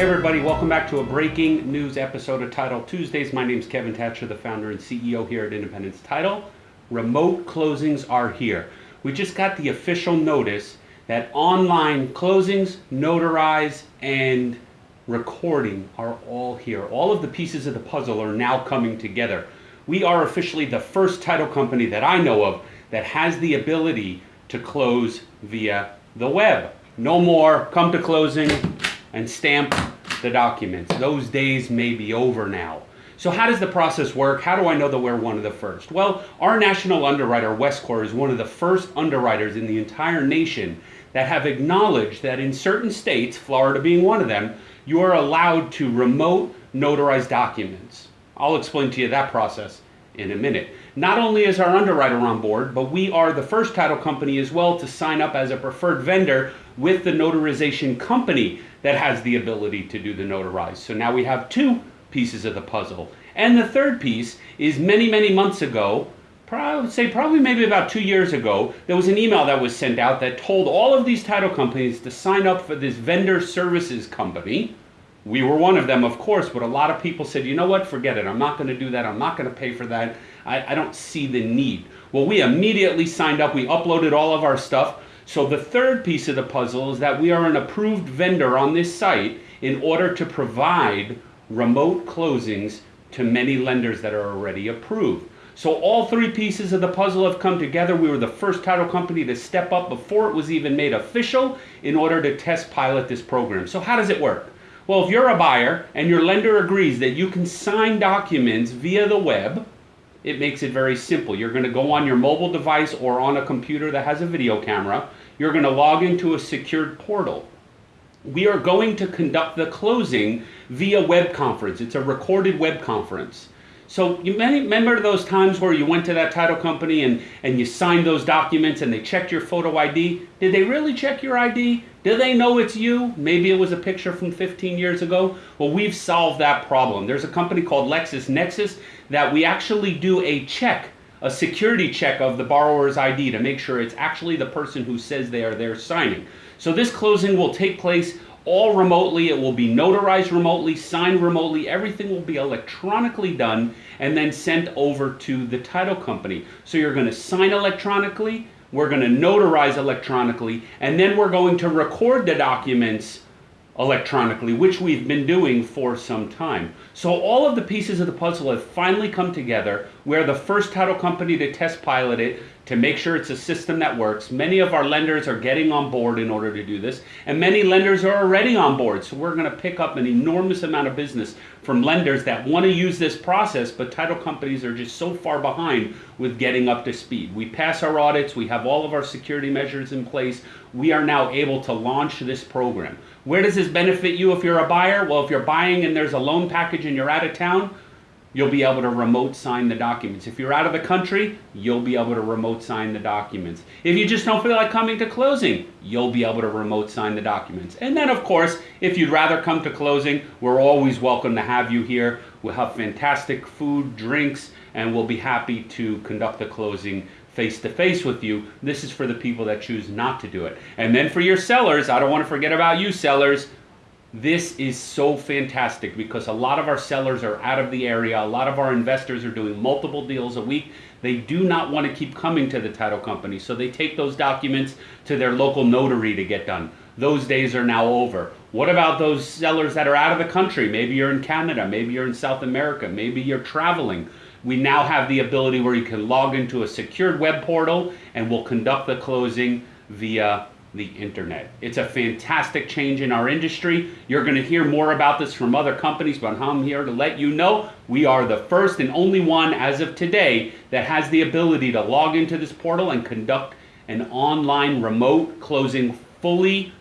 Hey everybody, welcome back to a breaking news episode of Title Tuesdays. My name is Kevin Thatcher, the founder and CEO here at Independence Title. Remote closings are here. We just got the official notice that online closings, notarize, and recording are all here. All of the pieces of the puzzle are now coming together. We are officially the first title company that I know of that has the ability to close via the web. No more come to closing and stamp the documents. Those days may be over now. So how does the process work? How do I know that we're one of the first? Well, our national underwriter, Westcor, is one of the first underwriters in the entire nation that have acknowledged that in certain states, Florida being one of them, you are allowed to remote notarize documents. I'll explain to you that process in a minute. Not only is our underwriter on board, but we are the first title company as well to sign up as a preferred vendor with the notarization company that has the ability to do the notarize. So now we have two pieces of the puzzle. And the third piece is many, many months ago, would say probably maybe about two years ago, there was an email that was sent out that told all of these title companies to sign up for this vendor services company. We were one of them, of course, but a lot of people said, you know what, forget it. I'm not going to do that. I'm not going to pay for that. I, I don't see the need. Well, we immediately signed up. We uploaded all of our stuff. So the third piece of the puzzle is that we are an approved vendor on this site in order to provide remote closings to many lenders that are already approved. So all three pieces of the puzzle have come together. We were the first title company to step up before it was even made official in order to test pilot this program. So how does it work? Well, if you're a buyer and your lender agrees that you can sign documents via the web, it makes it very simple. You're going to go on your mobile device or on a computer that has a video camera. You're going to log into a secured portal. We are going to conduct the closing via web conference. It's a recorded web conference. So you remember those times where you went to that title company and, and you signed those documents and they checked your photo ID? Did they really check your ID? Do they know it's you? Maybe it was a picture from 15 years ago. Well, we've solved that problem. There's a company called LexisNexis that we actually do a check, a security check of the borrower's ID to make sure it's actually the person who says they are there signing. So this closing will take place all remotely. It will be notarized remotely, signed remotely. Everything will be electronically done and then sent over to the title company. So you're going to sign electronically, we're going to notarize electronically, and then we're going to record the documents electronically, which we've been doing for some time. So all of the pieces of the puzzle have finally come together. We're the first title company to test pilot it to make sure it's a system that works. Many of our lenders are getting on board in order to do this, and many lenders are already on board. So we're going to pick up an enormous amount of business from lenders that want to use this process, but title companies are just so far behind with getting up to speed. We pass our audits, we have all of our security measures in place. We are now able to launch this program. Where does this benefit you if you're a buyer? Well, if you're buying and there's a loan package and you're out of town, you'll be able to remote sign the documents. If you're out of the country, you'll be able to remote sign the documents. If you just don't feel like coming to closing, you'll be able to remote sign the documents. And then, of course, if you'd rather come to closing, we're always welcome to have you here. We'll have fantastic food, drinks, and we'll be happy to conduct the closing face to face with you. This is for the people that choose not to do it. And then for your sellers, I don't want to forget about you sellers. This is so fantastic because a lot of our sellers are out of the area. A lot of our investors are doing multiple deals a week. They do not want to keep coming to the title company, so they take those documents to their local notary to get done. Those days are now over. What about those sellers that are out of the country? Maybe you're in Canada, maybe you're in South America, maybe you're traveling. We now have the ability where you can log into a secured web portal and we'll conduct the closing via the internet. It's a fantastic change in our industry. You're going to hear more about this from other companies, but I'm here to let you know we are the first and only one as of today that has the ability to log into this portal and conduct an online remote closing fully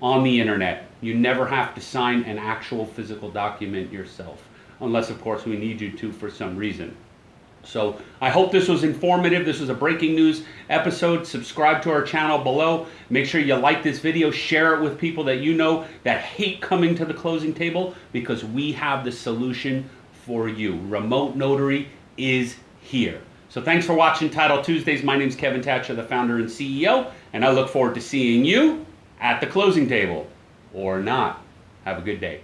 on the internet. You never have to sign an actual physical document yourself, unless of course we need you to for some reason. So I hope this was informative. This was a breaking news episode. Subscribe to our channel below. Make sure you like this video, share it with people that you know that hate coming to the closing table because we have the solution for you. Remote Notary is here. So thanks for watching Title Tuesdays. My name is Kevin Thatcher, the founder and CEO, and I look forward to seeing you at the closing table or not. Have a good day.